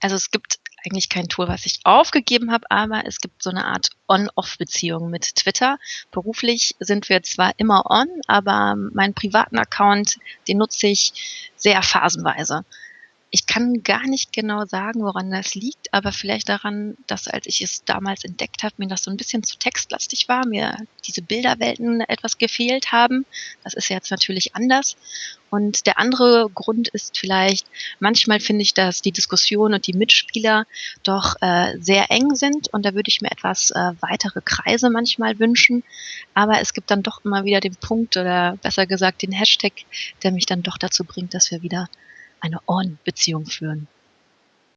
Also es gibt eigentlich kein Tool, was ich aufgegeben habe, aber es gibt so eine Art On-Off-Beziehung mit Twitter. Beruflich sind wir zwar immer on, aber meinen privaten Account, den nutze ich sehr phasenweise. Ich kann gar nicht genau sagen, woran das liegt, aber vielleicht daran, dass als ich es damals entdeckt habe, mir das so ein bisschen zu textlastig war, mir diese Bilderwelten etwas gefehlt haben. Das ist jetzt natürlich anders. Und der andere Grund ist vielleicht, manchmal finde ich, dass die Diskussion und die Mitspieler doch äh, sehr eng sind und da würde ich mir etwas äh, weitere Kreise manchmal wünschen. Aber es gibt dann doch immer wieder den Punkt oder besser gesagt den Hashtag, der mich dann doch dazu bringt, dass wir wieder eine On-Beziehung führen.